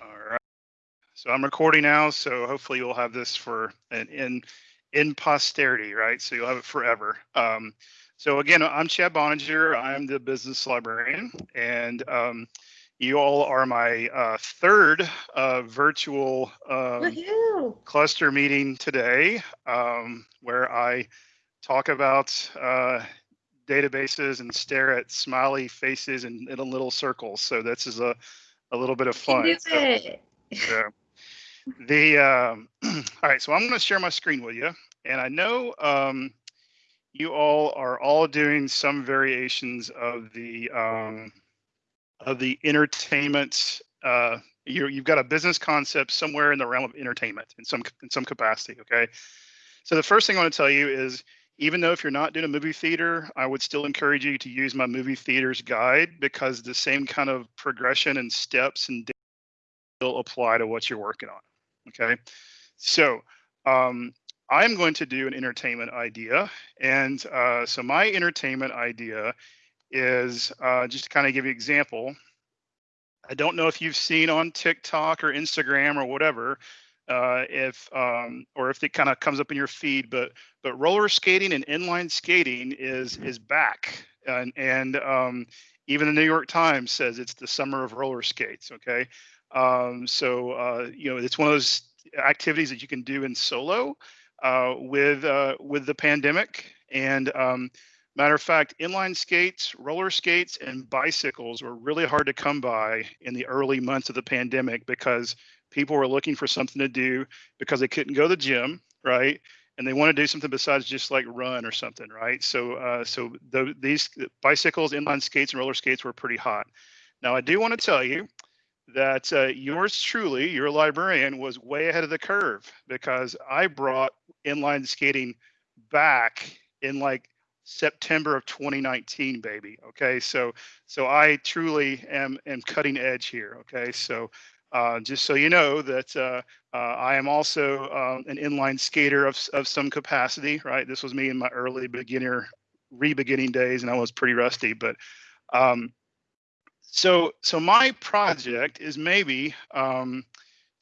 All right. So I'm recording now, so hopefully you'll have this for an in in posterity, right? So you'll have it forever. Um, so again, I'm Chad Boeninger. I'm the business librarian, and um, you all are my uh, third uh, virtual um, cluster meeting today, um, where I talk about uh, databases and stare at smiley faces and in a little circles. So this is a, a little bit of fun. So, so, the um, all right, so I'm going to share my screen with you, and I know um, you all are all doing some variations of the um, of the entertainment. Uh, you you've got a business concept somewhere in the realm of entertainment in some in some capacity. Okay, so the first thing I want to tell you is even though if you're not doing a movie theater, I would still encourage you to use my movie theaters guide because the same kind of progression and steps and will apply to what you're working on. Okay, so um, I'm going to do an entertainment idea, and uh, so my entertainment idea is uh, just to kind of give you an example. I don't know if you've seen on TikTok or Instagram or whatever, uh, if um, or if it kind of comes up in your feed. But but roller skating and inline skating is is back, and and um, even the New York Times says it's the summer of roller skates. Okay, um, so uh, you know it's one of those activities that you can do in solo uh, with uh, with the pandemic. And um, matter of fact, inline skates, roller skates, and bicycles were really hard to come by in the early months of the pandemic because people were looking for something to do because they couldn't go to the gym, right? And they want to do something besides just like run or something, right? So, uh, so the, these bicycles, inline skates, and roller skates were pretty hot. Now, I do want to tell you that uh, yours truly, your librarian, was way ahead of the curve because I brought inline skating back in like September of 2019, baby. Okay, so so I truly am am cutting edge here. Okay, so uh, just so you know that uh, uh, I am also um, an inline skater of, of some capacity, right? This was me in my early beginner, re-beginning days, and I was pretty rusty. But um, so, so my project is maybe um,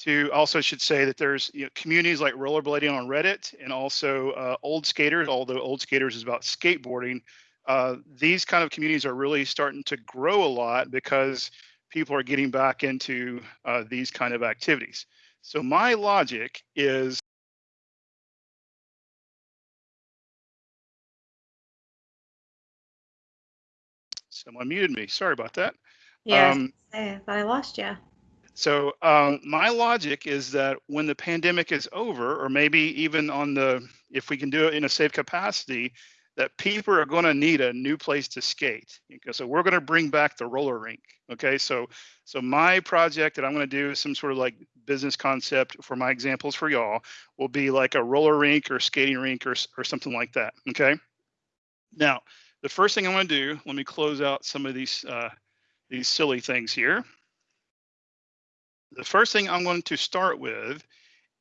to also should say that there's you know, communities like rollerblading on Reddit and also uh, old skaters, although old skaters is about skateboarding. Uh, these kind of communities are really starting to grow a lot because people are getting back into uh, these kind of activities. So my logic is someone muted me. Sorry about that. Yeah, um, I, I lost you. So um, my logic is that when the pandemic is over, or maybe even on the, if we can do it in a safe capacity, that people are going to need a new place to skate. So we're going to bring back the roller rink. Okay, so so my project that I'm going to do is some sort of like business concept for my examples for y'all will be like a roller rink or skating rink or or something like that. Okay. Now the first thing I'm going to do, let me close out some of these uh, these silly things here. The first thing I'm going to start with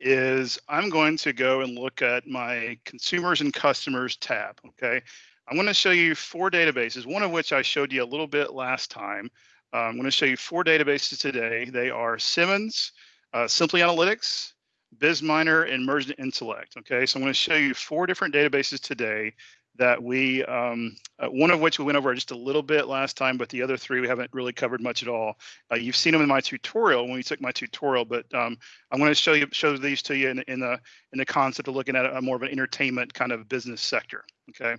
is I'm going to go and look at my consumers and customers tab, okay? I'm going to show you four databases, one of which I showed you a little bit last time. Uh, I'm going to show you four databases today. They are Simmons, uh, Simply Analytics, BizMiner, and Mergent Intellect, okay? So I'm going to show you four different databases today that we, um, uh, one of which we went over just a little bit last time, but the other three we haven't really covered much at all. Uh, you've seen them in my tutorial when we took my tutorial, but um, I'm going to show you show these to you in, in the in the concept of looking at a more of an entertainment kind of business sector. Okay,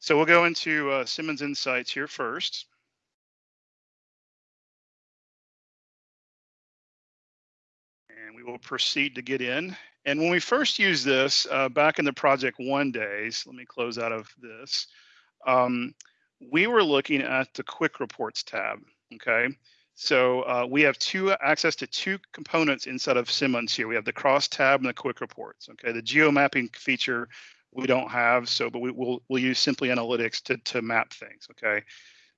so we'll go into uh, Simmons Insights here first. And we will proceed to get in. And when we first used this uh, back in the project one days, let me close out of this, um, we were looking at the quick reports tab, okay? So uh, we have two access to two components inside of Simmons here. We have the cross tab and the quick reports, okay? The geo mapping feature we don't have, so but we will we'll use simply analytics to, to map things, okay?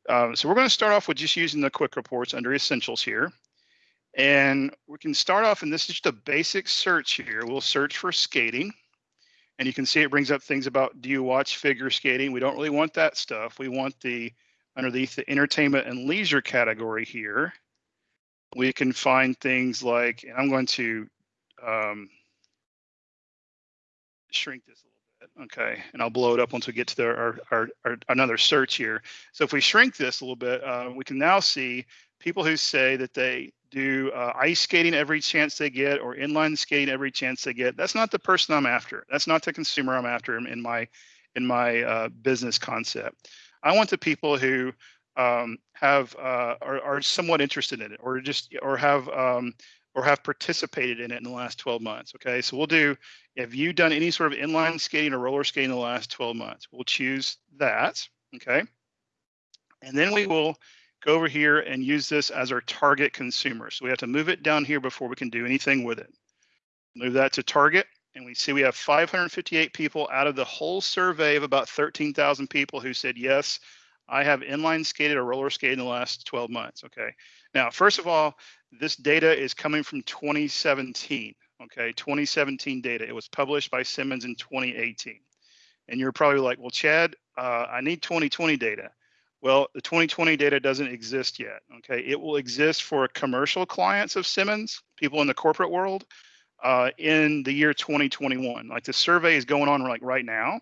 Um, so we're gonna start off with just using the quick reports under essentials here. And we can start off, and this is just a basic search here. We'll search for skating. And you can see it brings up things about, do you watch figure skating? We don't really want that stuff. We want the, underneath the entertainment and leisure category here, we can find things like, and I'm going to um, shrink this a little bit, okay, and I'll blow it up once we get to the, our, our, our another search here. So if we shrink this a little bit, uh, we can now see people who say that they do uh, ice skating every chance they get or inline skating every chance they get. That's not the person I'm after. That's not the consumer I'm after in, in my in my uh, business concept. I want the people who um, have uh, are, are somewhat interested in it or just or have um, or have participated in it in the last 12 months. Okay, so we'll do, have you done any sort of inline skating or roller skating in the last 12 months? We'll choose that, okay? And then we will go over here and use this as our target consumer. So we have to move it down here before we can do anything with it. Move that to target, and we see we have 558 people out of the whole survey of about 13,000 people who said, yes, I have inline skated or roller skated in the last 12 months, okay? Now, first of all, this data is coming from 2017. Okay, 2017 data. It was published by Simmons in 2018. And you're probably like, well, Chad, uh, I need 2020 data. Well, the 2020 data doesn't exist yet. Okay, it will exist for commercial clients of Simmons, people in the corporate world, uh, in the year 2021. Like the survey is going on like right now,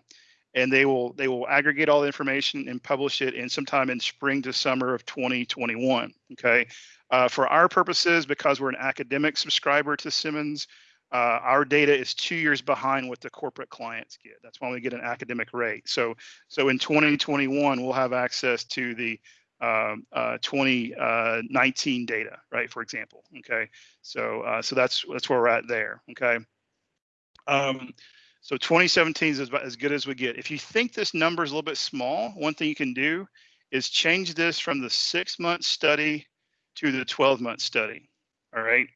and they will they will aggregate all the information and publish it in sometime in spring to summer of 2021. Okay, uh, for our purposes, because we're an academic subscriber to Simmons, uh, our data is two years behind what the corporate clients get. That's why we get an academic rate. So, so in 2021, we'll have access to the um, uh, 2019 uh, data, right? For example, okay. So, uh, so that's that's where we're at there, okay. Um, so 2017 is about as good as we get. If you think this number is a little bit small, one thing you can do is change this from the six month study to the 12 month study. All right.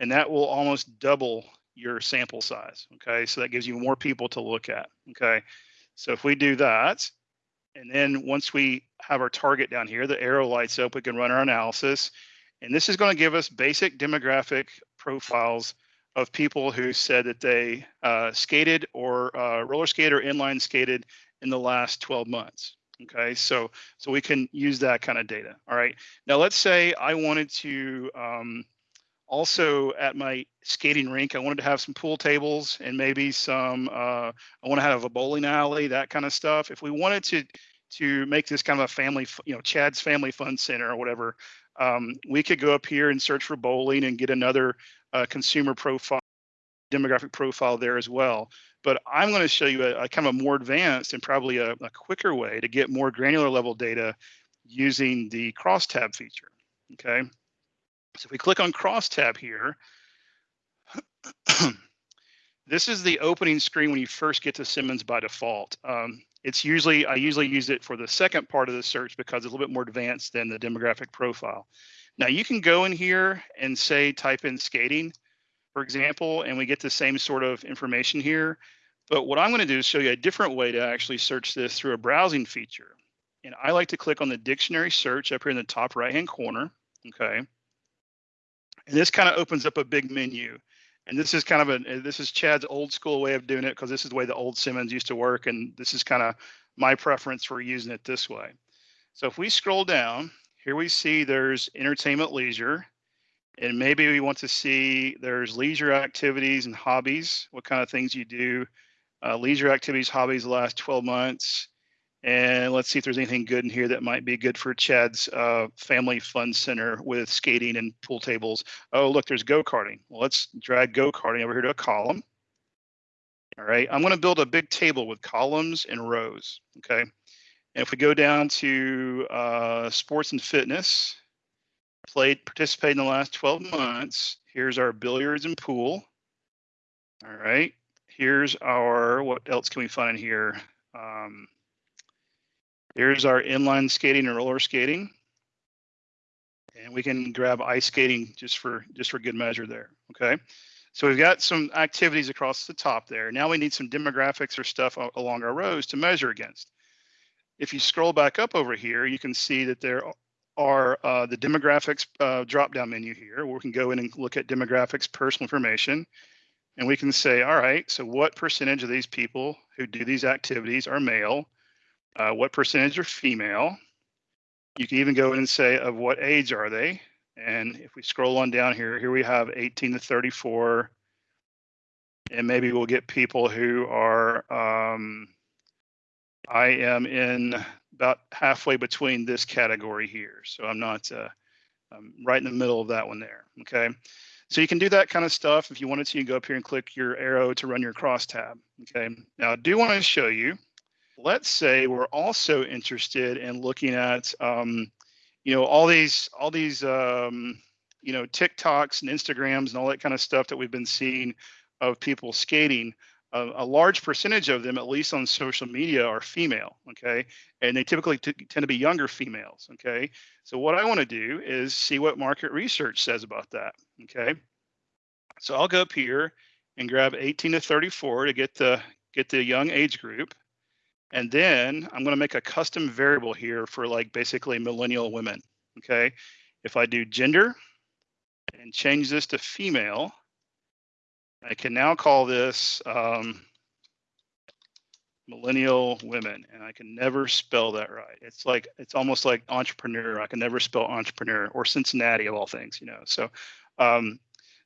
And that will almost double your sample size. Okay. So that gives you more people to look at. Okay. So if we do that, and then once we have our target down here, the arrow lights up, we can run our analysis. And this is going to give us basic demographic profiles of people who said that they uh, skated or uh, roller skated or inline skated in the last 12 months. Okay, so so we can use that kind of data. All right. Now let's say I wanted to um, also at my skating rink, I wanted to have some pool tables and maybe some. Uh, I want to have a bowling alley, that kind of stuff. If we wanted to to make this kind of a family, you know, Chad's Family Fun Center or whatever, um, we could go up here and search for bowling and get another uh, consumer profile, demographic profile there as well. But I'm going to show you a, a kind of a more advanced and probably a, a quicker way to get more granular level data using the crosstab feature. Okay. So if we click on crosstab here, this is the opening screen when you first get to Simmons by default. Um, it's usually, I usually use it for the second part of the search because it's a little bit more advanced than the demographic profile. Now you can go in here and say, type in skating, for example, and we get the same sort of information here. But what I'm going to do is show you a different way to actually search this through a browsing feature. And I like to click on the dictionary search up here in the top right hand corner. Okay. And this kind of opens up a big menu. And this is kind of a this is Chad's old school way of doing it because this is the way the old Simmons used to work. And this is kind of my preference for using it this way. So if we scroll down, here we see there's entertainment leisure. And maybe we want to see there's leisure activities and hobbies, what kind of things you do uh, leisure activities, hobbies the last 12 months. And let's see if there's anything good in here that might be good for Chad's uh, family fun center with skating and pool tables. Oh, look, there's go-karting. Well, let's drag go-karting over here to a column. All right, I'm gonna build a big table with columns and rows, okay? And if we go down to uh, sports and fitness, played, participated in the last 12 months, here's our billiards and pool. All right, here's our, what else can we find in here? Um, here's our inline skating and roller skating. And we can grab ice skating just for just for good measure there, okay? So we've got some activities across the top there. Now we need some demographics or stuff along our rows to measure against. If you scroll back up over here, you can see that there are uh, the demographics uh, drop-down menu here, where we can go in and look at demographics, personal information. And we can say, all right, so what percentage of these people who do these activities are male? Uh, what percentage are female? You can even go in and say, of what age are they? And if we scroll on down here, here we have 18 to 34. And maybe we'll get people who are, um, I am in about halfway between this category here. So I'm not, uh, I'm right in the middle of that one there. Okay. So you can do that kind of stuff. If you wanted to, you go up here and click your arrow to run your crosstab. Okay. Now I do want to show you, let's say we're also interested in looking at, um, you know, all these, all these, um, you know, TikToks and Instagrams and all that kind of stuff that we've been seeing of people skating. A, a large percentage of them, at least on social media, are female. Okay. And they typically tend to be younger females. Okay. So what I want to do is see what market research says about that. Okay. So I'll go up here and grab 18 to 34 to get the get the young age group. And then I'm going to make a custom variable here for like basically millennial women. Okay. If I do gender and change this to female, I can now call this um, millennial women, and I can never spell that right. It's like it's almost like entrepreneur. I can never spell entrepreneur or Cincinnati of all things, you know. So, um,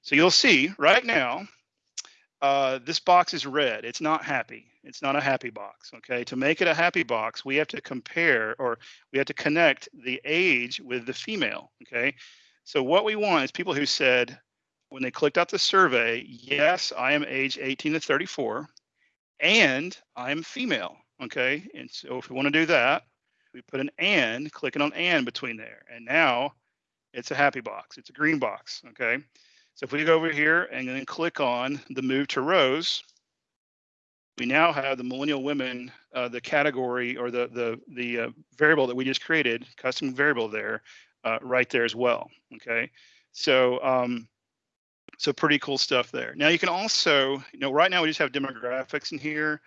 so you'll see right now, uh, this box is red. It's not happy. It's not a happy box. Okay. To make it a happy box, we have to compare or we have to connect the age with the female. Okay. So what we want is people who said when they clicked out the survey, yes, I am age 18 to 34 and I'm female. Okay. And so if we want to do that, we put an and, clicking on and between there. And now it's a happy box. It's a green box. Okay. So if we go over here and then click on the move to rows, we now have the millennial women, uh, the category or the the the uh, variable that we just created, custom variable there, uh, right there as well. Okay, so um, so pretty cool stuff there. Now you can also, you know, right now we just have demographics in here.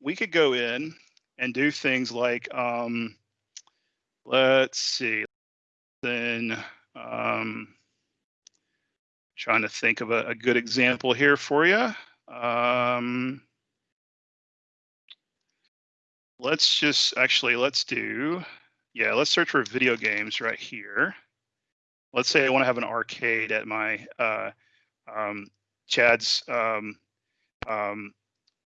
We could go in and do things like, um, let's see, then um, trying to think of a, a, good example here for you. Um, let's just actually, let's do, yeah, let's search for video games right here. Let's say I want to have an arcade at my uh, um, Chad's um, um,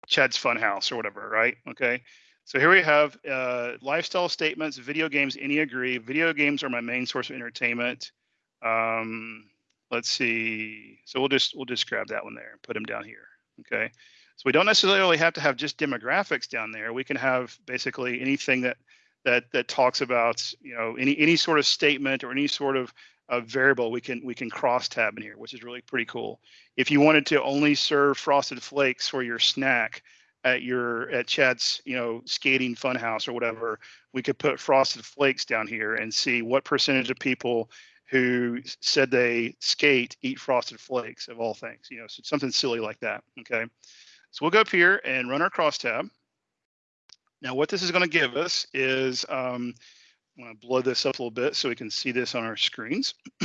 Chad's or whatever, right? Okay. So here we have uh, lifestyle statements, video games, any agree. Video games are my main source of entertainment. Um, let's see. So we'll just we'll just grab that one there and put them down here. Okay. So we don't necessarily have to have just demographics down there. We can have basically anything that that that talks about you know any any sort of statement or any sort of variable we can we can cross tab in here, which is really pretty cool. If you wanted to only serve frosted flakes for your snack at your at Chad's you know skating funhouse or whatever, we could put frosted flakes down here and see what percentage of people who said they skate eat frosted flakes of all things. You know, so something silly like that. Okay, so we'll go up here and run our crosstab. Now, what this is going to give us is um, I'm going to blow this up a little bit so we can see this on our screens.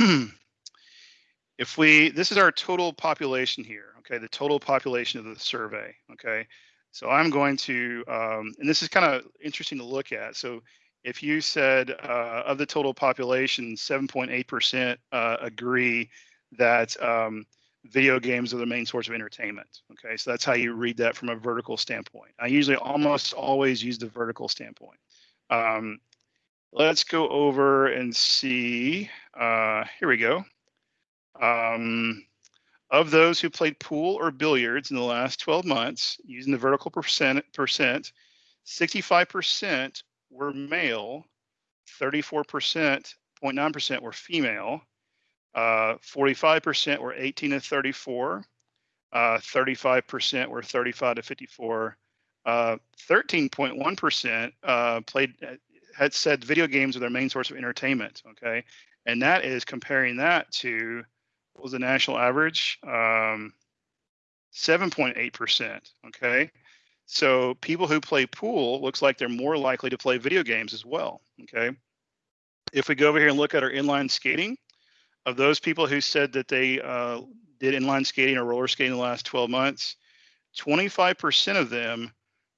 if we, this is our total population here, okay, the total population of the survey, okay. So I'm going to, um, and this is kind of interesting to look at. So if you said uh, of the total population, 7.8% uh, agree that um, video games are the main source of entertainment. Okay, so that's how you read that from a vertical standpoint. I usually almost always use the vertical standpoint. Um, let's go over and see. Uh, here we go. Um, of those who played pool or billiards in the last 12 months, using the vertical percent, percent 65% were male, 34%, 0.9% were female, 45% uh, were 18 to 34, 35% uh, were 35 to 54, 13.1% uh, played had said video games are their main source of entertainment. Okay, and that is comparing that to what was the national average? Um, 7.8%. Okay, so people who play pool looks like they're more likely to play video games as well. Okay, if we go over here and look at our inline skating, of those people who said that they uh, did inline skating or roller skating in the last 12 months, 25% of them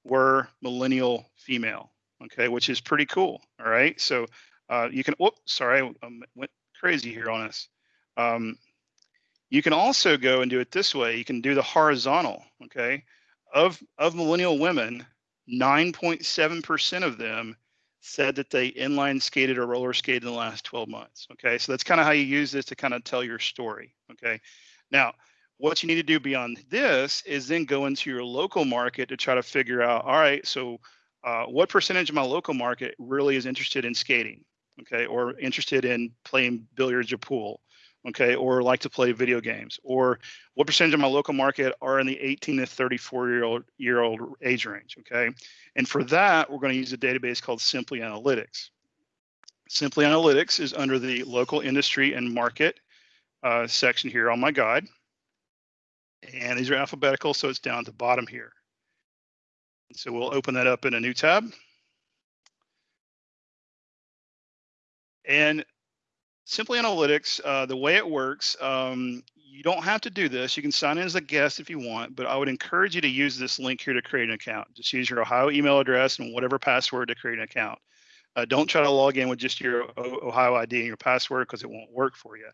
were millennial female okay, which is pretty cool. All right, so uh, you can. Whoop, sorry, I um, went crazy here on us. Um, you can also go and do it this way. You can do the horizontal, okay? Of, of millennial women, 9.7% of them said that they inline skated or roller skated in the last 12 months, okay? So that's kind of how you use this to kind of tell your story, okay? Now, what you need to do beyond this is then go into your local market to try to figure out, all right, so uh, what percentage of my local market really is interested in skating, okay, or interested in playing billiards or pool, okay, or like to play video games, or what percentage of my local market are in the 18 to 34 year old year old age range, okay, and for that we're going to use a database called Simply Analytics. Simply Analytics is under the local industry and market uh, section here on my guide. And these are alphabetical, so it's down at the bottom here. So we'll open that up in a new tab. And Simply Analytics, uh, the way it works, um, you don't have to do this. You can sign in as a guest if you want, but I would encourage you to use this link here to create an account. Just use your Ohio email address and whatever password to create an account. Uh, don't try to log in with just your Ohio ID and your password because it won't work for you.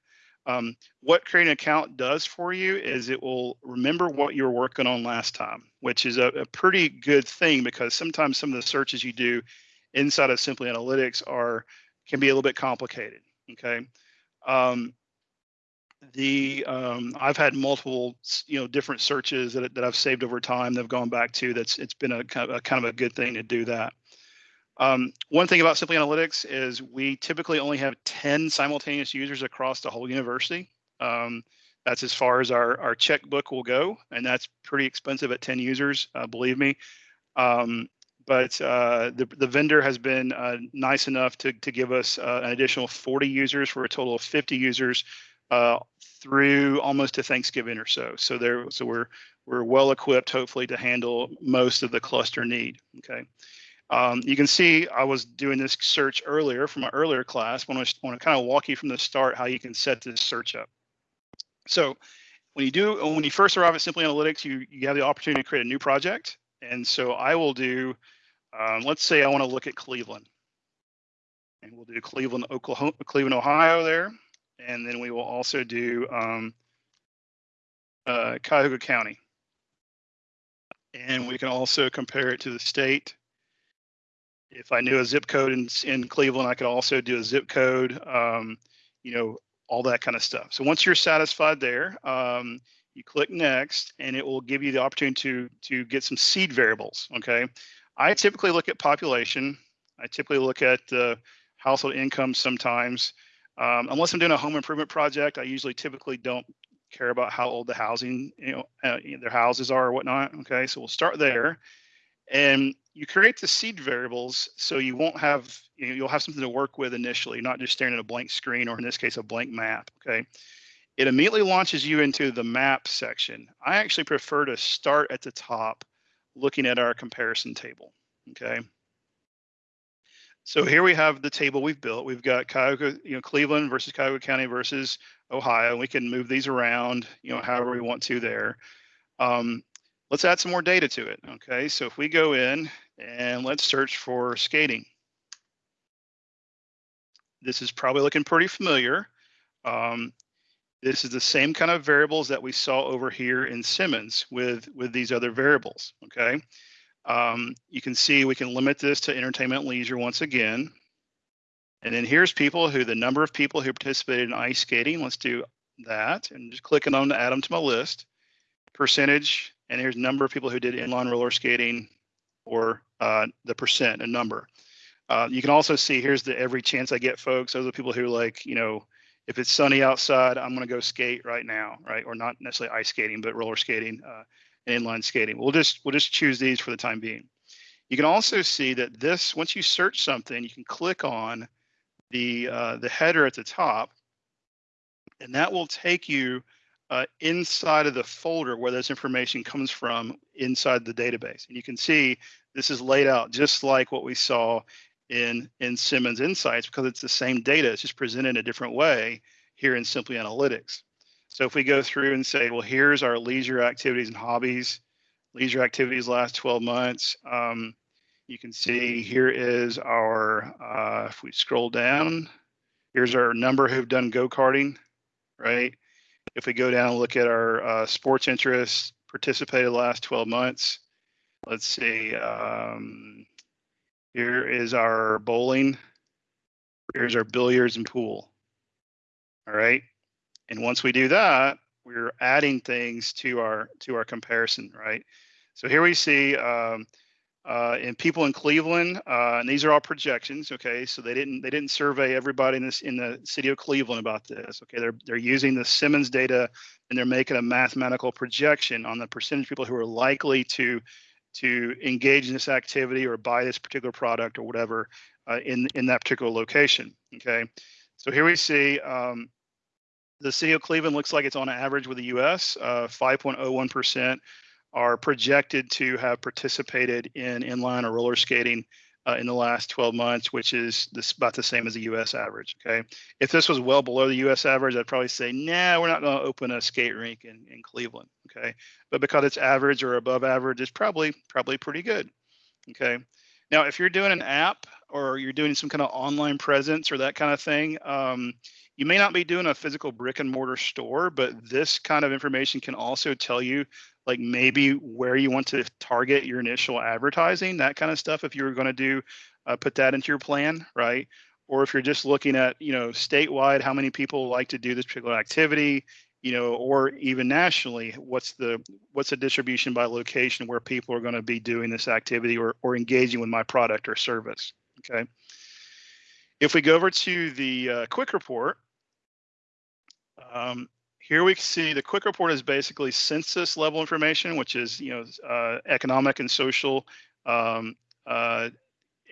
Um, what creating an account does for you is it will remember what you were working on last time, which is a, a, pretty good thing because sometimes some of the searches you do inside of Simply Analytics are can be a little bit complicated. Okay. Um, the um, I've had multiple you know different searches that, that I've saved over time that have gone back to. That's it's been a kind of a, kind of a good thing to do that. Um, one thing about Simply Analytics is we typically only have 10 simultaneous users across the whole university. Um, that's as far as our, our checkbook will go, and that's pretty expensive at 10 users, uh, believe me. Um, but uh, the, the vendor has been uh, nice enough to, to give us uh, an additional 40 users for a total of 50 users uh, through almost to Thanksgiving or so. So there, so we're we're well equipped, hopefully, to handle most of the cluster need. Okay. Um, you can see I was doing this search earlier from my earlier class. I want to, want to kind of walk you from the start how you can set this search up. So when you do, when you first arrive at Simply Analytics, you, you have the opportunity to create a new project. And so I will do, um, let's say I want to look at Cleveland. And we'll do Cleveland, Oklahoma, Cleveland, Ohio there. And then we will also do um, uh, Cuyahoga County. And we can also compare it to the state if I knew a zip code in, in Cleveland, I could also do a zip code, um, you know, all that kind of stuff. So once you're satisfied there, um, you click next and it will give you the opportunity to, to get some seed variables, okay? I typically look at population. I typically look at uh, household income sometimes. Um, unless I'm doing a home improvement project, I usually typically don't care about how old the housing, you know, uh, their houses are or whatnot, okay? So we'll start there. And you create the seed variables so you won't have you know, you'll have something to work with initially not just staring at a blank screen or in this case a blank map okay it immediately launches you into the map section i actually prefer to start at the top looking at our comparison table okay so here we have the table we've built we've got Cuyahoga, you know cleveland versus cuyahoga county versus ohio we can move these around you know however we want to there um, let's add some more data to it. Okay, so if we go in and let's search for skating. This is probably looking pretty familiar. Um, this is the same kind of variables that we saw over here in Simmons with, with these other variables, okay? Um, you can see we can limit this to entertainment leisure once again. And then here's people who, the number of people who participated in ice skating, let's do that and just clicking on to add them to my list. Percentage, and here's number of people who did inline roller skating or uh, the percent, a number. Uh, you can also see here's the every chance I get folks. Those are people who like, you know, if it's sunny outside, I'm going to go skate right now, right? Or not necessarily ice skating, but roller skating uh, and inline skating. We'll just we'll just choose these for the time being. You can also see that this once you search something, you can click on the uh, the header at the top, and that will take you uh, inside of the folder where this information comes from inside the database. And you can see this is laid out just like what we saw in, in Simmons Insights because it's the same data, it's just presented in a different way here in Simply Analytics. So if we go through and say, well, here's our leisure activities and hobbies, leisure activities last 12 months, um, you can see here is our, uh, if we scroll down, Here's our number who've done go-karting, right? If we go down and look at our uh, sports interests, participated last 12 months, let's see, um, here is our bowling. Here's our billiards and pool. All right. And once we do that, we're adding things to our to our comparison, right? So here we see um, uh, in people in Cleveland, uh, and these are all projections. Okay, so they didn't they didn't survey everybody in this in the city of Cleveland about this. Okay, they're they're using the Simmons data and they're making a mathematical projection on the percentage of people who are likely to to engage in this activity or buy this particular product or whatever uh, in in that particular location. Okay, so here we see um, the city of Cleveland looks like it's on average with the U.S. 5.01 uh, percent are projected to have participated in inline or roller skating uh, in the last 12 months, which is this, about the same as the U.S. average. Okay, if this was well below the U.S. average, I'd probably say, nah, we're not going to open a skate rink in, in Cleveland. Okay, but because it's average or above average, it's probably probably pretty good. Okay, now if you're doing an app or you're doing some kind of online presence or that kind of thing, um, you may not be doing a physical brick and mortar store, but this kind of information can also tell you like maybe where you want to target your initial advertising, that kind of stuff. If you were going to do, uh, put that into your plan, right? Or if you're just looking at, you know, statewide, how many people like to do this particular activity, you know, or even nationally, what's the what's the distribution by location where people are going to be doing this activity or or engaging with my product or service. Okay. If we go over to the uh, quick report, um, here we see the quick report is basically census level information, which is you know uh, economic and social um, uh,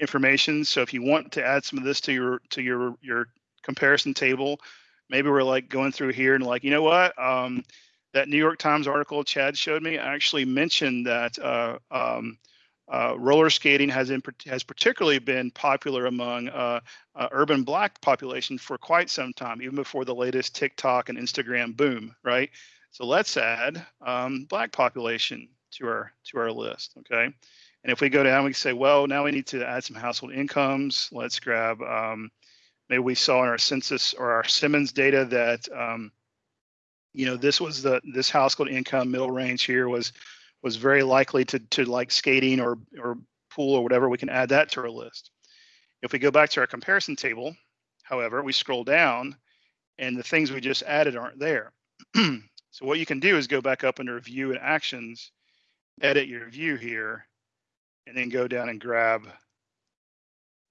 information. So if you want to add some of this to your to your your comparison table, maybe we're like going through here and like you know what um, that New York Times article Chad showed me actually mentioned that uh, um, uh, roller skating has in, has particularly been popular among uh, uh, urban black population for quite some time, even before the latest TikTok and Instagram boom, right? So let's add um, black population to our to our list, okay? And if we go down, we say, well, now we need to add some household incomes. Let's grab, um, maybe we saw in our census or our Simmons data that, um, you know, this was the this household income middle range here was was very likely to to like skating or or pool or whatever. We can add that to our list. If we go back to our comparison table, however, we scroll down and the things we just added aren't there. so what you can do is go back up under view and actions, edit your view here, and then go down and grab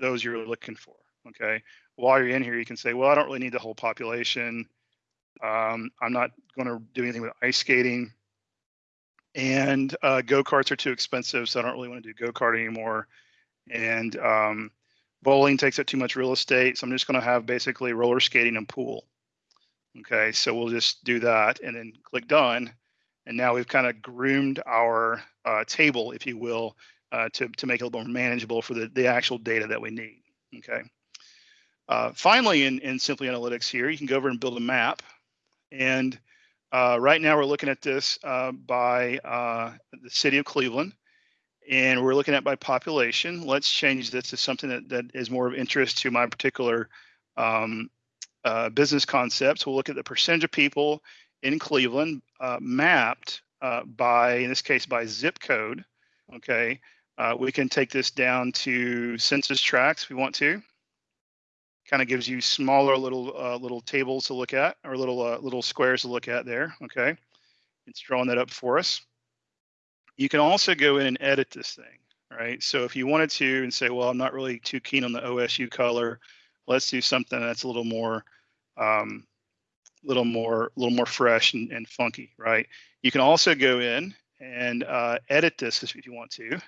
those you're looking for. Okay. While you're in here, you can say, well, I don't really need the whole population. Um, I'm not going to do anything with ice skating. And uh, go karts are too expensive, so I don't really want to do go kart anymore. And um, Bowling takes up too much real estate, so I'm just going to have basically roller skating and pool. Okay, so we'll just do that and then click done. And now we've kind of groomed our uh, table, if you will, uh, to, to make it a little more manageable for the, the actual data that we need. Okay. Uh, finally, in, in Simply Analytics here, you can go over and build a map. And uh, right now we're looking at this uh, by uh, the city of Cleveland and we're looking at by population. Let's change this to something that, that is more of interest to my particular um, uh, business concepts. We'll look at the percentage of people in Cleveland uh, mapped uh, by, in this case, by zip code. Okay, we can take this down to census tracts if we want to. Kind of gives you smaller little uh, little tables to look at, or little uh, little squares to look at there. Okay, it's drawing that up for us. You can also go in and edit this thing, right? So if you wanted to and say, well, I'm not really too keen on the OSU color, let's do something that's a little more, um, little more, little more fresh and, and funky, right? You can also go in and uh, edit this if you want to.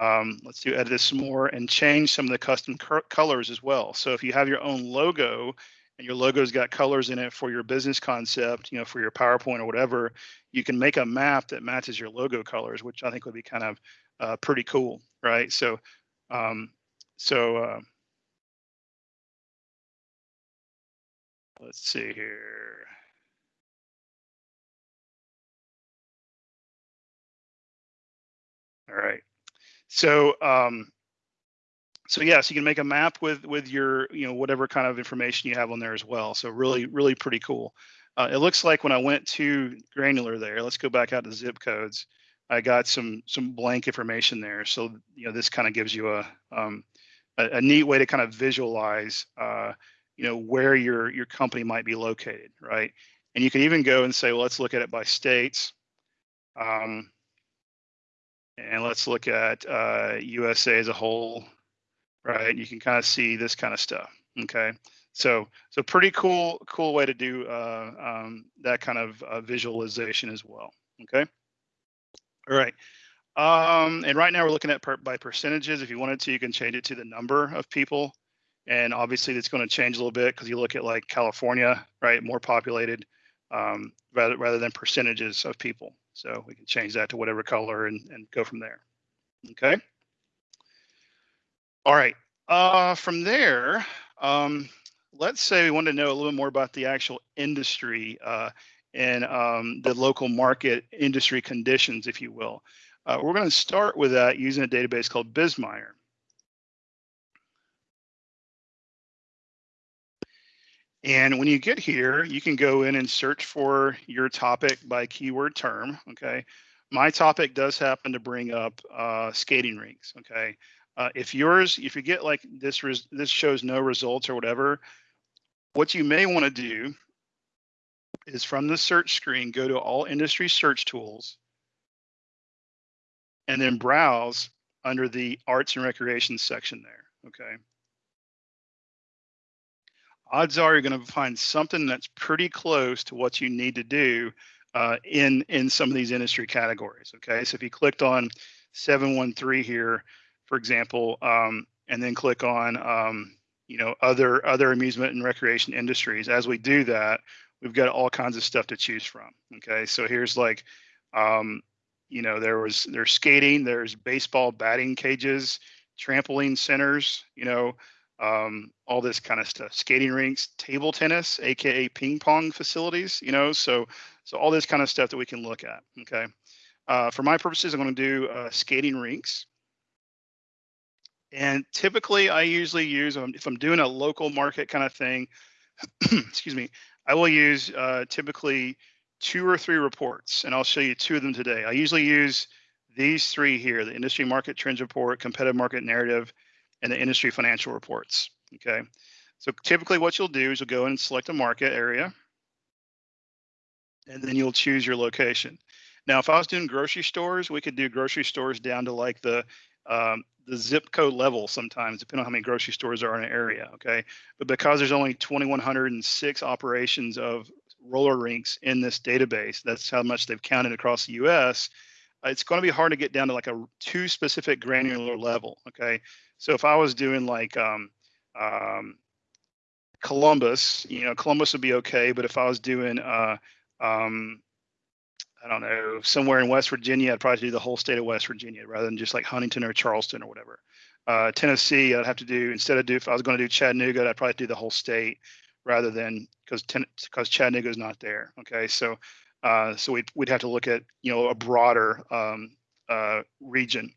Um, let's do edit this some more and change some of the custom colors as well. So if you have your own logo and your logo's got colors in it for your business concept, you know, for your PowerPoint or whatever, you can make a map that matches your logo colors, which I think would be kind of uh, pretty cool, right? So, um, so uh, let's see here. All right. So um, so yes, you can make a map with with your you know whatever kind of information you have on there as well. So really really pretty cool. Uh, it looks like when I went to granular there, let's go back out to zip codes. I got some some blank information there. So you know this kind of gives you a, um, a, a neat way to kind of visualize uh, you know where your your company might be located, right? And you can even go and say, well, let's look at it by states. Um, and let's look at uh, USA as a whole right? You can kind of see this kind of stuff. Okay, so so pretty cool cool way to do uh, um, that kind of uh, visualization as well. Okay, all right. Um, and right now we're looking at per, by percentages. If you wanted to, you can change it to the number of people. And obviously it's going to change a little bit because you look at like California, right, more populated um, rather rather than percentages of people. So we can change that to whatever color and, and go from there. Okay. All right. Uh, from there, um, let's say we want to know a little bit more about the actual industry uh, and um, the local market industry conditions, if you will. Uh, we're going to start with that using a database called BizMiner. And when you get here, you can go in and search for your topic by keyword term. Okay. My topic does happen to bring up uh, skating rinks. Okay. Uh, if yours, if you get like this, this shows no results or whatever, what you may want to do is from the search screen, go to all industry search tools and then browse under the arts and recreation section there, okay? Odds are you're going to find something that's pretty close to what you need to do uh, in, in some of these industry categories, okay? So if you clicked on 713 here, for example, um, and then click on um, you know other other amusement and recreation industries. As we do that, we've got all kinds of stuff to choose from. Okay, so here's like um, you know there was there's skating, there's baseball batting cages, trampoline centers, you know. Um, all this kind of stuff, skating rinks, table tennis, aka ping pong facilities, you know, so so all this kind of stuff that we can look at. Okay, uh, for my purposes, I'm going to do uh, skating rinks. And typically I usually use, um, if I'm doing a local market kind of thing, excuse me, I will use uh, typically two or three reports, and I'll show you two of them today. I usually use these three here, the industry market trends report, competitive market narrative, and the industry financial reports, okay? So typically what you'll do is you'll go in and select a market area, and then you'll choose your location. Now, if I was doing grocery stores, we could do grocery stores down to like the um, the zip code level sometimes, depending on how many grocery stores are in an area. Okay, but because there's only 2,106 operations of roller rinks in this database, that's how much they've counted across the U.S. It's going to be hard to get down to like a too specific granular level. Okay, so if I was doing like um, um, Columbus, you know, Columbus would be okay, but if I was doing uh, um, I don't know, somewhere in West Virginia, I'd probably do the whole state of West Virginia rather than just like Huntington or Charleston or whatever. Uh, Tennessee, I'd have to do instead of do if I was going to do Chattanooga, I'd probably do the whole state rather than because because Chattanooga is not there. Okay, so uh, so we'd we'd have to look at you know a broader um, uh, region.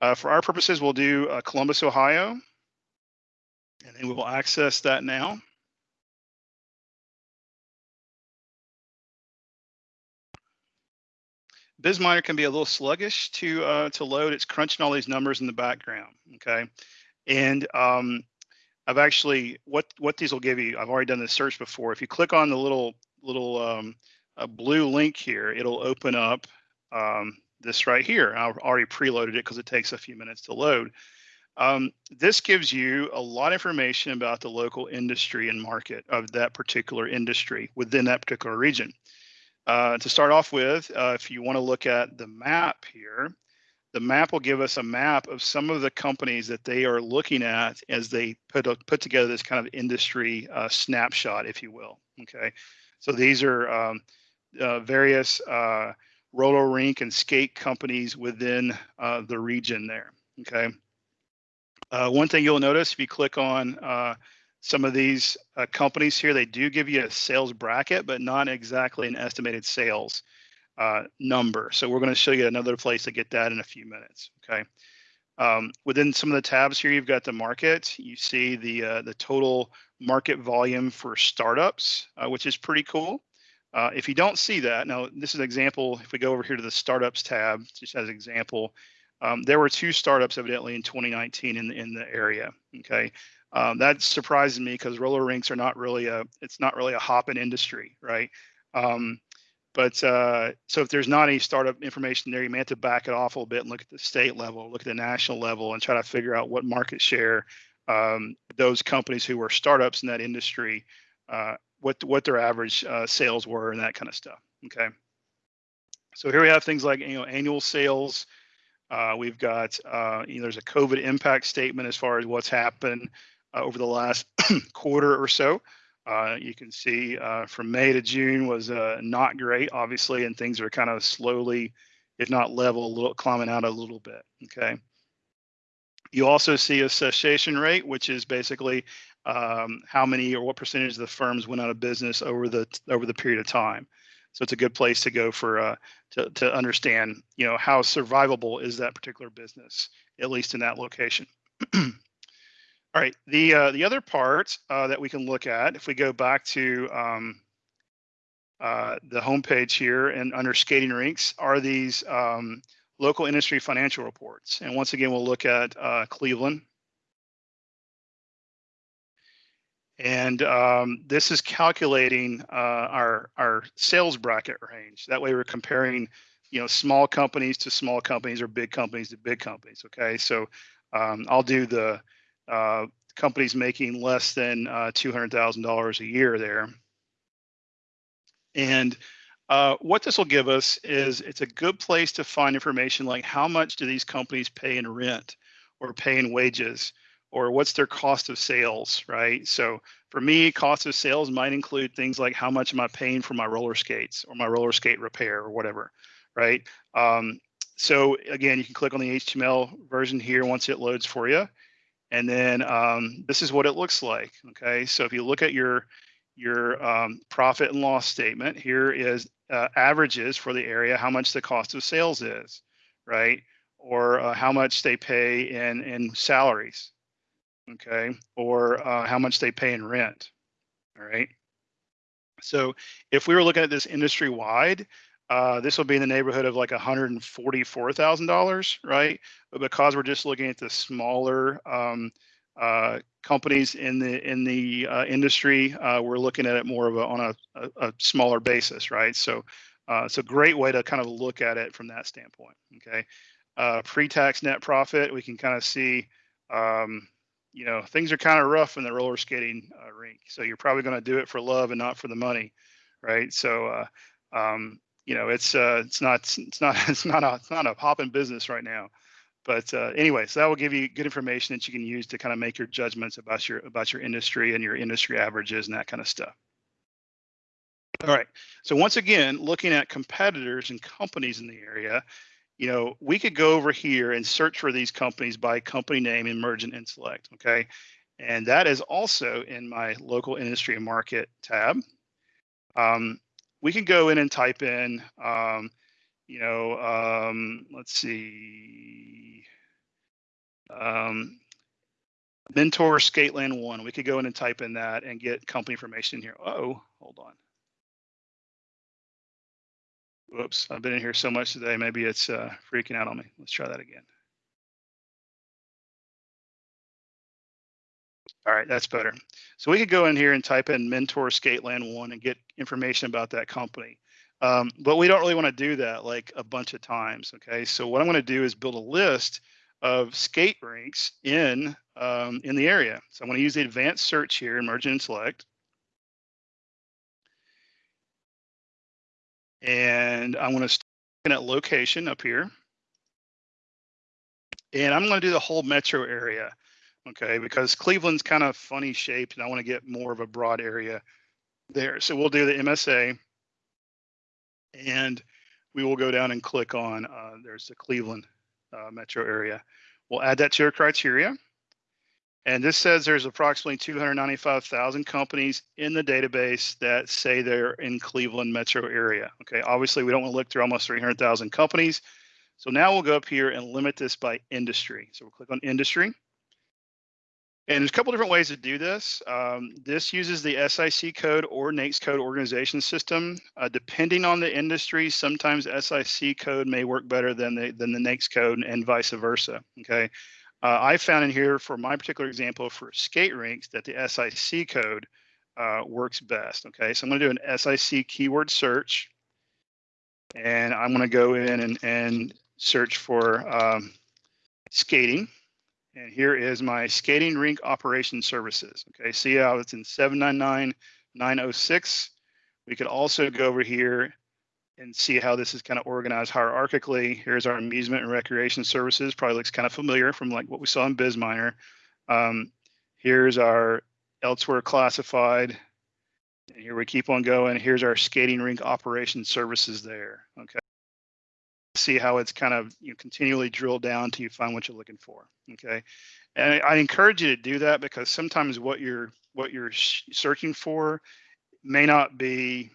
Uh, for our purposes, we'll do uh, Columbus, Ohio, and then we will access that now. BizMiner can be a little sluggish to uh, to load. It's crunching all these numbers in the background. Okay, and um, I've actually what what these will give you. I've already done this search before. If you click on the little little um, blue link here, it'll open up um, this right here. I've already preloaded it because it takes a few minutes to load. Um, this gives you a lot of information about the local industry and market of that particular industry within that particular region. Uh, to start off with, uh, if you want to look at the map here, the map will give us a map of some of the companies that they are looking at as they put a, put together this kind of industry uh, snapshot, if you will. Okay, so these are um, uh, various uh, roller rink and skate companies within uh, the region there. Okay, one thing you'll notice if you click on some of these uh, companies here, they do give you a sales bracket, but not exactly an estimated sales uh, number. So we're going to show you another place to get that in a few minutes. Okay. Um, within some of the tabs here, you've got the market. You see the uh, the total market volume for startups, uh, which is pretty cool. Uh, if you don't see that, now this is an example. If we go over here to the startups tab, just as an example, um, there were two startups evidently in 2019 in in the area. Okay, um, that surprises me because roller rinks are not really a it's not really a hopping industry, right? Um, but uh, so if there's not any startup information there, you may have to back it off a little bit and look at the state level, look at the national level, and try to figure out what market share um, those companies who were startups in that industry, uh, what what their average uh, sales were and that kind of stuff. Okay. So here we have things like you know annual sales. Uh, we've got uh, you know, there's a COVID impact statement as far as what's happened uh, over the last quarter or so. Uh, you can see uh, from May to June was not great, obviously, and things are kind of slowly, if not level, a little climbing out a little bit. Okay. You also see a cessation rate, which is basically um, how many or what percentage of the firms went out of business over the over the period of time. So it's a good place to go for uh, to to understand, you know, how survivable is that particular business, at least in that location. All right, the uh, the other part uh, that we can look at, if we go back to um, uh, the homepage here and under skating rinks, are these um, local industry financial reports. And once again, we'll look at uh, Cleveland. And um, this is calculating uh, our our sales bracket range. That way, we're comparing, you know, small companies to small companies or big companies to big companies. Okay, so um, I'll do the uh, companies making less than uh, $200,000 a year there. And uh, what this will give us is it's a good place to find information like how much do these companies pay in rent or pay in wages or what's their cost of sales, right? So for me, cost of sales might include things like how much am I paying for my roller skates or my roller skate repair or whatever, right? Um, so again, you can click on the HTML version here once it loads for you. And then um, this is what it looks like. Okay, so if you look at your your um, profit and loss statement, here is uh, averages for the area, how much the cost of sales is, right? Or uh, how much they pay in in salaries, okay? Or uh, how much they pay in rent, all right? So if we were looking at this industry wide, uh, this will be in the neighborhood of like $144,000, right? But because we're just looking at the smaller um, uh, companies in the in the uh, industry, uh, we're looking at it more of a, on a, a, a smaller basis, right? So uh, it's a great way to kind of look at it from that standpoint. Okay, uh, pre-tax net profit, we can kind of see. Um, you know, things are kind of rough in the roller skating rink, so you're probably going to do it for love and not for the money, right? So um, you know, it's uh, it's not it's not it's not a it's not a hopping business right now. But uh, anyway, so that will give you good information that you can use to kind of make your judgments about your about your industry and your industry averages and that kind of stuff. All right. So once again, looking at competitors and companies in the area, you know, we could go over here and search for these companies by company name, and Mergent Intellect. Okay. And that is also in my local industry and market tab. Um, we can go in and type in, um, you know, um, let's see, um, Mentor Skateland One. We could go in and type in that and get company information here. oh, hold on. Whoops, I've been in here so much today. Maybe it's uh, freaking out on me. Let's try that again. All right, that's better. So we could go in here and type in Mentor Skateland One and get information about that company. Um, but we don't really want to do that like a bunch of times. Okay, so what I'm going to do is build a list of skate rinks in um, in the area. So I'm going to use the advanced search here, Mergent Intellect. And I'm going to start at location up here. And I'm going to do the whole metro area okay, because Cleveland's kind of funny shaped and I want to get more of a broad area there. So we'll do the MSA and we will go down and click on, uh, there's the Cleveland uh, metro area. We'll add that to your criteria. And this says there's approximately 295,000 companies in the database that say they're in Cleveland metro area. Okay, obviously we don't want to look through almost 300,000 companies. So now we'll go up here and limit this by industry. So we'll click on industry. And there's a couple different ways to do this. Um, this uses the SIC code or NAICS code organization system. Uh, depending on the industry, sometimes SIC code may work better than the, than the NAICS code and vice versa, okay? Uh, I found in here for my particular example for skate rinks that the SIC code uh, works best, okay? So I'm gonna do an SIC keyword search and I'm gonna go in and, and search for um, skating. And here is my skating rink operation services. Okay, see how it's in 799906. We could also go over here and see how this is kind of organized hierarchically. Here's our amusement and recreation services. Probably looks kind of familiar from like what we saw in BizMiner. Um, here's our elsewhere classified. And here we keep on going. Here's our skating rink operation services there. Okay see how it's kind of you know, continually drilled down until you find what you're looking for. Okay, and I, I encourage you to do that because sometimes what you're what you're searching for may not be,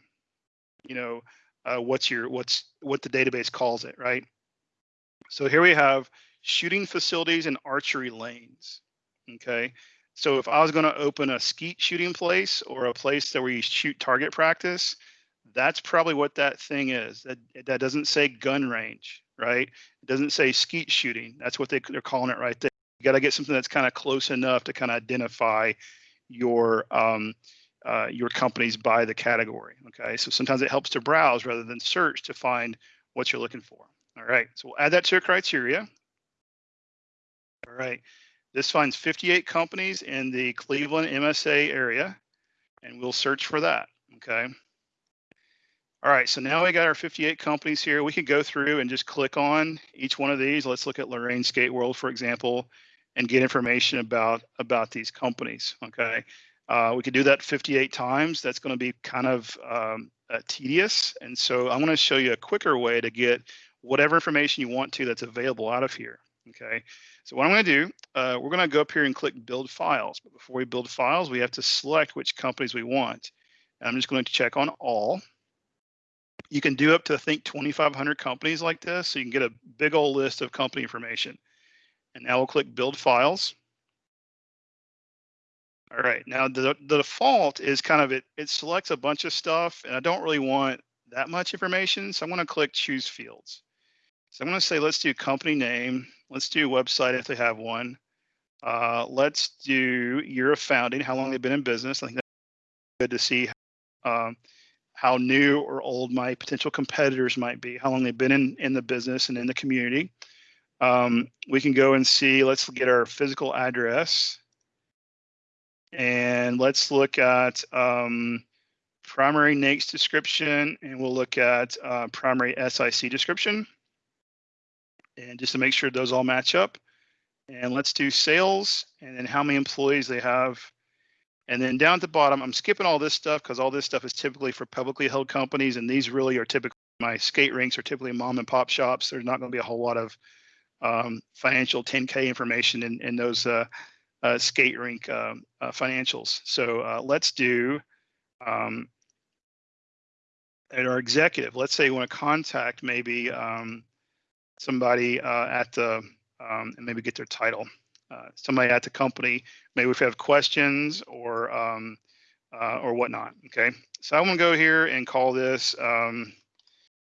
you know, uh, what's your what's what the database calls it, right? So here we have shooting facilities and archery lanes. Okay, so if I was going to open a skeet shooting place or a place that where you shoot target practice, that's probably what that thing is. That that doesn't say gun range, right? It doesn't say skeet shooting. That's what they, they're calling it right there. You got to get something that's kind of close enough to kind of identify your um, uh, your companies by the category. Okay, so sometimes it helps to browse rather than search to find what you're looking for. All right, so we'll add that to a criteria. All right, this finds 58 companies in the Cleveland MSA area, and we'll search for that. Okay. All right, so now we got our 58 companies here. We could go through and just click on each one of these. Let's look at Lorain Skate World, for example, and get information about about these companies. Okay, uh, we could do that 58 times. That's going to be kind of um, uh, tedious, and so I'm going to show you a quicker way to get whatever information you want to that's available out of here. Okay, so what I'm going to do, uh, we're going to go up here and click Build Files. But before we build files, we have to select which companies we want. And I'm just going to check on all you can do up to I think 2,500 companies like this, so you can get a big old list of company information. And now we'll click Build Files. All right, now the, the default is kind of it, it selects a bunch of stuff, and I don't really want that much information, so I'm going to click Choose Fields. So I'm going to say, let's do company name. Let's do website if they have one. Uh, let's do year of founding, how long they've been in business. I think that's good to see um, how new or old my potential competitors might be, how long they've been in, in the business and in the community. Um, we can go and see, let's get our physical address. And let's look at um, primary NAICS description, and we'll look at uh, primary SIC description. And just to make sure those all match up. And let's do sales, and then how many employees they have and then down at the bottom, I'm skipping all this stuff because all this stuff is typically for publicly held companies, and these really are typically my skate rinks are typically mom and pop shops. There's not going to be a whole lot of um, financial 10K information in, in those uh, uh, skate rink um, uh, financials. So uh, let's do um, at our executive. Let's say you want to contact maybe um, somebody uh, at the um, and maybe get their title uh, somebody at the company, maybe if you have questions or um, uh, or whatnot. Okay, so I'm gonna go here and call this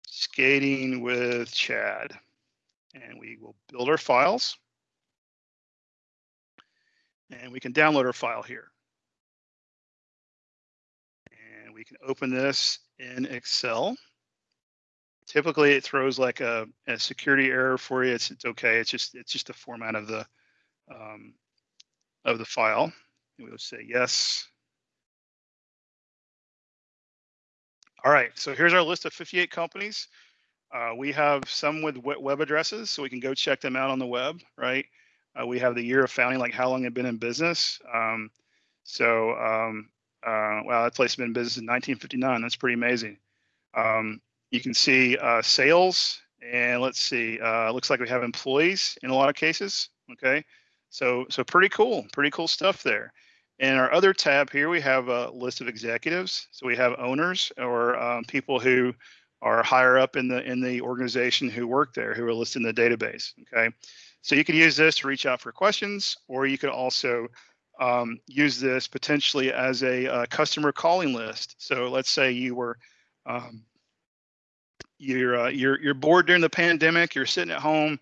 skating with Chad, and we will build our files, and we can download our file here, and we can open this in Excel. Typically, it throws like a, a security error for you. It's it's okay. It's just it's just the format of the um, of the file. And we'll say yes. All right, so here's our list of 58 companies. Uh, we have some with web addresses, so we can go check them out on the web, right? Uh, we have the year of founding, like how long they've been in business. Um, so, um, uh, wow, that place has been in business in 1959. That's pretty amazing. Um, you can see uh, sales, and let's see, uh, looks like we have employees in a lot of cases, okay? So, so pretty cool, pretty cool stuff there. In our other tab here, we have a list of executives. So we have owners or um, people who are higher up in the in the organization who work there who are listed in the database. Okay, so you could use this to reach out for questions, or you could also um, use this potentially as a, uh customer calling list. So let's say you were um, you're uh, you're you're bored during the pandemic. You're sitting at home,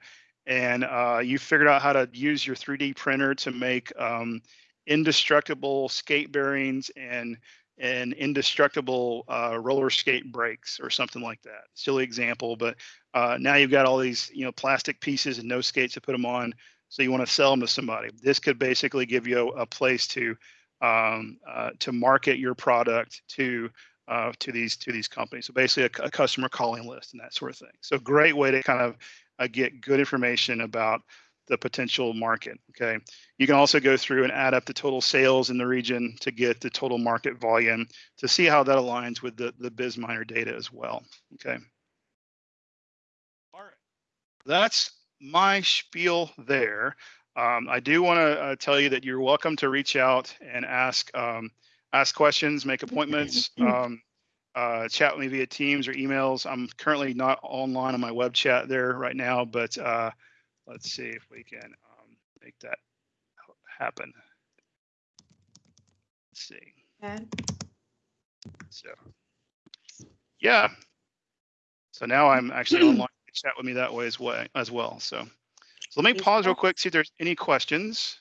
and uh, you figured out how to use your 3D printer to make um, indestructible skate bearings and and indestructible uh, roller skate brakes or something like that. Silly example, but uh, now you've got all these you know plastic pieces and no skates to put them on. So you want to sell them to somebody. This could basically give you a, a place to um, uh, to market your product to uh, to these to these companies. So basically, a, a, customer calling list and that sort of thing. So great way to kind of uh, get good information about the potential market. Okay, you can also go through and add up the total sales in the region to get the total market volume to see how that aligns with the the BizMiner data as well. Okay. That's my spiel there. Um, I do want to uh, tell you that you're welcome to reach out and ask um, ask questions, make appointments, um, uh, chat with me via Teams or emails. I'm currently not online on my web chat there right now, but uh, let's see if we can um, make that happen. Let's see. Okay. So, yeah. So now I'm actually online. Chat with me that way as well. As well. So, so let me pause real quick. See if there's any questions.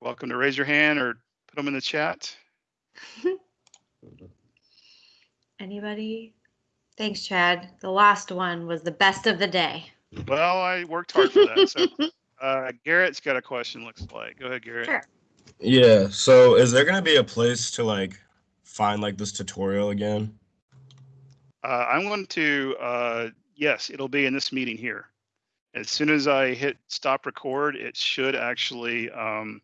Welcome to raise your hand or put them in the chat. Anybody? Thanks, Chad. The last one was the best of the day. Well, I worked hard for that. So, uh, Garrett's got a question. Looks like. Go ahead, Garrett. Sure. Yeah. So, is there going to be a place to like find like this tutorial again? Uh, I'm going to. Uh, yes, it'll be in this meeting here. As soon as I hit stop record, it should actually. Um,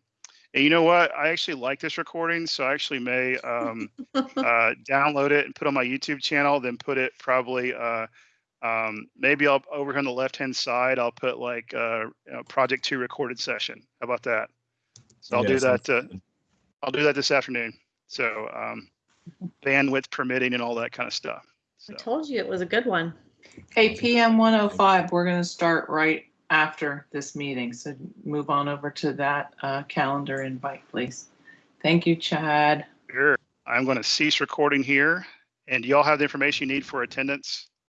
and you know what? I actually like this recording, so I actually may um, uh, download it and put on my YouTube channel. Then put it probably. Uh, um, maybe I'll over here on the left hand side. I'll put like uh, you know, Project Two recorded session. How about that? So I'll Yeah, do that. Uh. I'll do that this afternoon. So um, bandwidth permitting and all that kind of stuff. I told you it was a good one. Hey, PM 105, we're going to start right after this meeting. So move on over to that uh, calendar invite, please. Thank you, Chad. sure. I'm going to cease recording here. And do y'all have the information you need for attendance?